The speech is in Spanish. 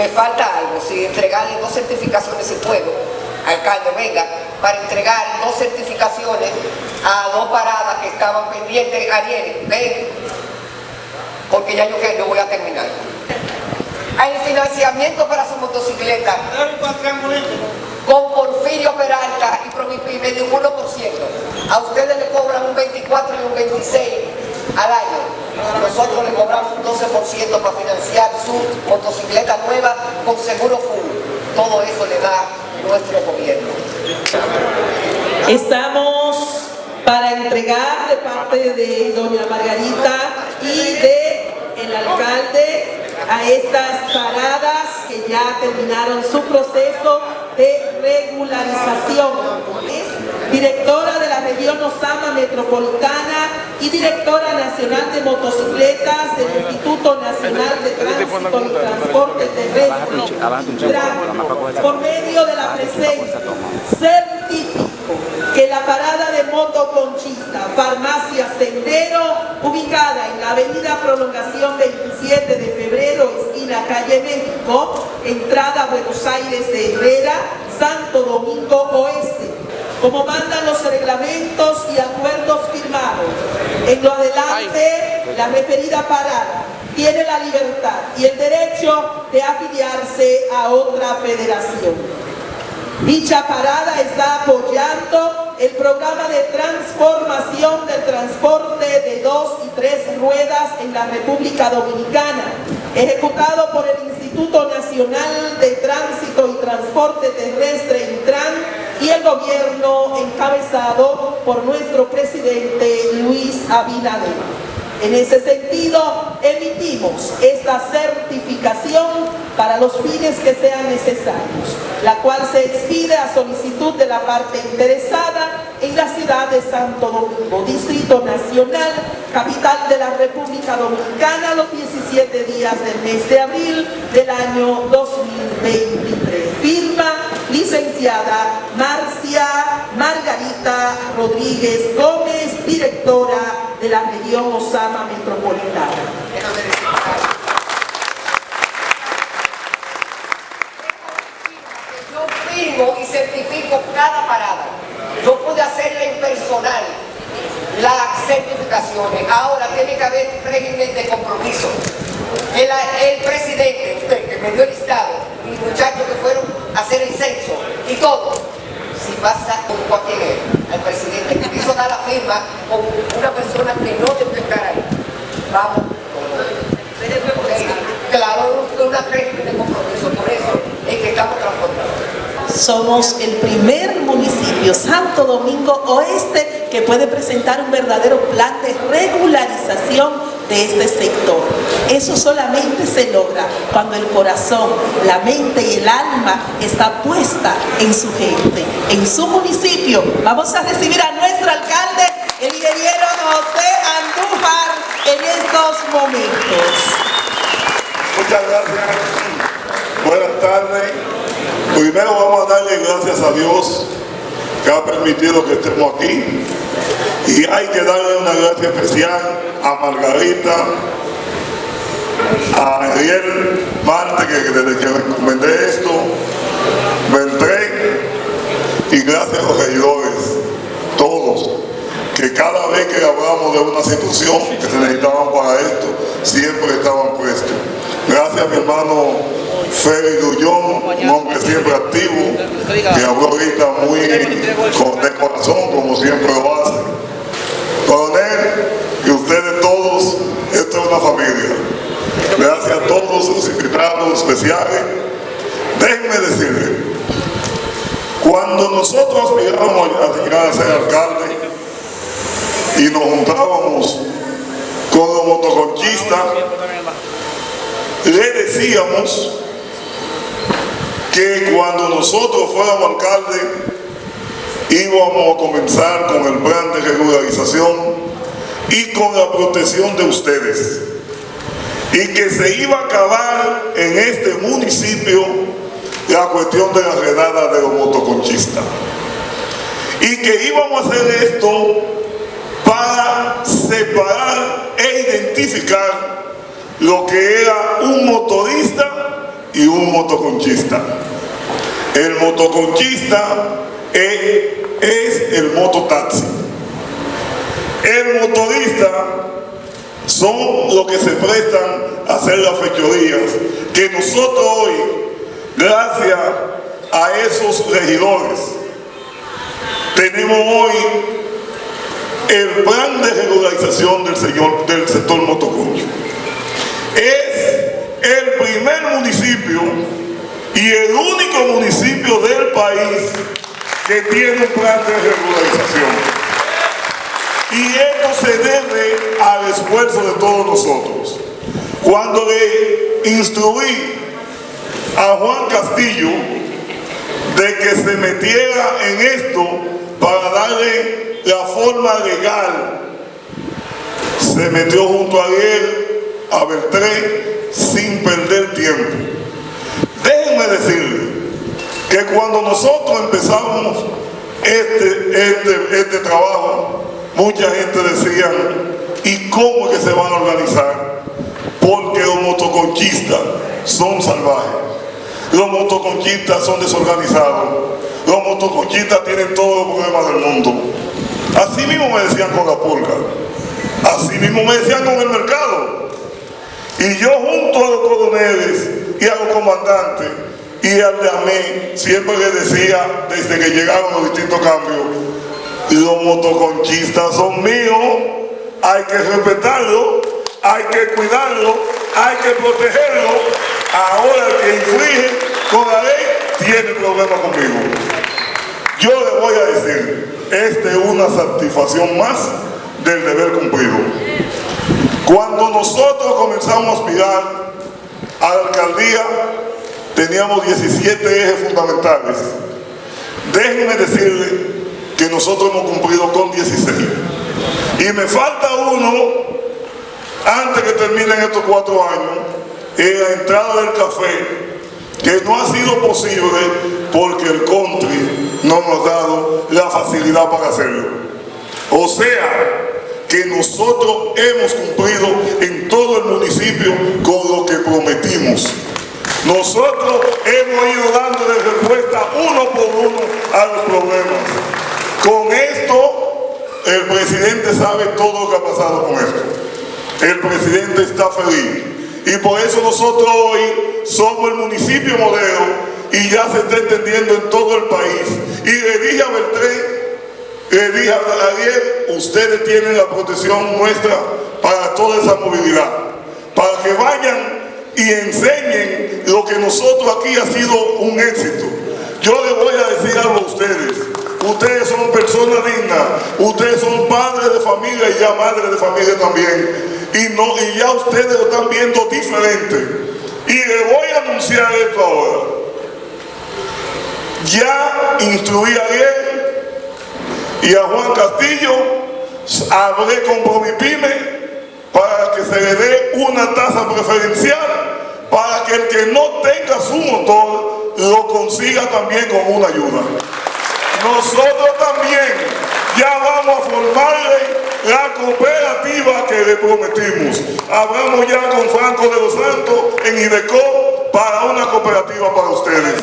me falta algo, si entregarle dos certificaciones si puedo, alcalde, venga, para entregar dos certificaciones a dos paradas que estaban pendientes ayer, ven, porque ya yo que no voy a terminar. Hay financiamiento para su motocicleta con Porfirio Peralta y Promipime de un 1%. A ustedes le cobran un 24 y un 26 al año. Nosotros le cobramos un 12% para financiar su motocicleta nueva con seguro full. Todo eso le da nuestro gobierno. Estamos para entregar de parte de doña Margarita y de el alcalde a estas paradas que ya terminaron su proceso de regularización. Es directora de la región Osama Metropolitana y directora nacional de motocicletas del Instituto Nacional de Tránsito y Transporte Terrestre. Por medio de la presencia, certifico que la parada de moto conchista, farmacia Sendero, ubicada en la avenida Prolongación 27 de febrero, esquina calle México, entrada Buenos Aires de Herrera, Santo Domingo Oeste, como mandan los reglamentos y acuerdos firmados. En lo adelante, la referida parada tiene la libertad y el derecho de afiliarse a otra federación. Dicha parada está apoyando el programa de transformación del transporte de dos y tres ruedas en la República Dominicana, ejecutado por el Instituto Nacional de Tránsito y Transporte Terrestre, Intran, y el gobierno encabezado por nuestro presidente Luis Abinader. En ese sentido, emitimos esta certificación para los fines que sean necesarios, la cual se expide a solicitud de la parte interesada en la ciudad de Santo Domingo, Distrito Nacional, capital de la República Dominicana, los 17 días del mes de abril del año 2023. Firma licenciada Marcia Margarita Rodríguez Gómez, directora de la región Osama Metropolitana. Yo firmo y certifico cada parada. Yo pude hacerla en personal las certificaciones. Ahora tiene que haber un régimen de compromiso. El, presidente, usted que me dio el listado, y muchachos que fueron a hacer el censo y todo, si pasa con cualquier al presidente quiso dar la firma con una persona que no debe estar ahí. Vamos. Claro, una régimen de compromiso, por eso es que estamos. Somos el primer municipio, Santo Domingo Oeste, que puede presentar un verdadero plan de regularización de este sector. Eso solamente se logra cuando el corazón, la mente y el alma está puesta en su gente, en su municipio. Vamos a recibir a nuestro alcalde, el ingeniero José Andújar, en estos momentos. Muchas gracias. Buenas tardes. Primero vamos a darle gracias a Dios que ha permitido que estemos aquí y hay que darle una gracia especial a Margarita, a Ariel Marte, que desde que recomendé esto, vendré, y gracias a los regidores, todos, que cada vez que hablamos de una situación que se necesitaban para esto, siempre estaban puestos. Gracias mi hermano Félix Dullón, un hombre siempre activo, que habló ahorita muy de corazón, como siempre lo hace. Coronel, y ustedes todos, esto es una familia. Gracias a todos los invitados especiales. Déjenme decirles, cuando nosotros miramos a llegar a ser alcalde y nos juntábamos con los motoconchistas, le decíamos que cuando nosotros fuéramos alcalde íbamos a comenzar con el plan de regularización y con la protección de ustedes. Y que se iba a acabar en este municipio la cuestión de la redada de los motoconchistas. Y que íbamos a hacer esto para separar e identificar lo que era un motorista y un motoconchista. El motoconchista es, es el mototaxi. El motorista son los que se prestan a hacer las fechorías que nosotros hoy, gracias a esos regidores, tenemos hoy el plan de regularización del, señor, del sector motoconcho. Es primer municipio y el único municipio del país que tiene un plan de regularización. Y esto se debe al esfuerzo de todos nosotros. Cuando le instruí a Juan Castillo de que se metiera en esto para darle la forma legal, se metió junto a él, a Beltré, sin perder tiempo. Déjenme decirle que cuando nosotros empezamos este, este, este trabajo, mucha gente decía, ¿y cómo es que se van a organizar? Porque los motoconchistas son salvajes, los motoconchistas son desorganizados, los motoconchistas tienen todos los problemas del mundo. Así mismo me decían con la pulga, así mismo me decían con el mercado. Y yo junto a los coroneles y a los comandantes y al de AME, siempre les decía, desde que llegaron los distintos cambios, los motoconchistas son míos, hay que respetarlo, hay que cuidarlo, hay que protegerlo. Ahora el que inflige con la ley tiene problemas conmigo. Yo le voy a decir, esta es una satisfacción más del deber cumplido. Cuando nosotros comenzamos a aspirar a la alcaldía, teníamos 17 ejes fundamentales. Déjenme decirle que nosotros hemos cumplido con 16. Y me falta uno, antes que terminen estos cuatro años, en la entrada del café, que no ha sido posible porque el country no nos ha dado la facilidad para hacerlo. O sea, que nosotros hemos cumplido en todo el municipio con lo que prometimos. Nosotros hemos ido dándole respuesta uno por uno a los problemas. Con esto, el presidente sabe todo lo que ha pasado con esto. El presidente está feliz. Y por eso nosotros hoy somos el municipio modelo y ya se está entendiendo en todo el país. Y le dije a Beltré, le dije a Ariel, ustedes tienen la protección nuestra para toda esa movilidad. Para que vayan y enseñen lo que nosotros aquí ha sido un éxito. Yo les voy a decir algo a ustedes. Ustedes son personas dignas, ustedes son padres de familia y ya madres de familia también. Y, no, y ya ustedes lo están viendo diferente. Y les voy a anunciar esto ahora. Ya instruí a él y a Juan Castillo, hablé con Promipyme para que se le dé una tasa preferencial para que el que no tenga su motor lo consiga también con una ayuda. Nosotros también ya vamos a formarle la cooperativa que le prometimos. Hablamos ya con Franco de los Santos en IDECO para una cooperativa para ustedes.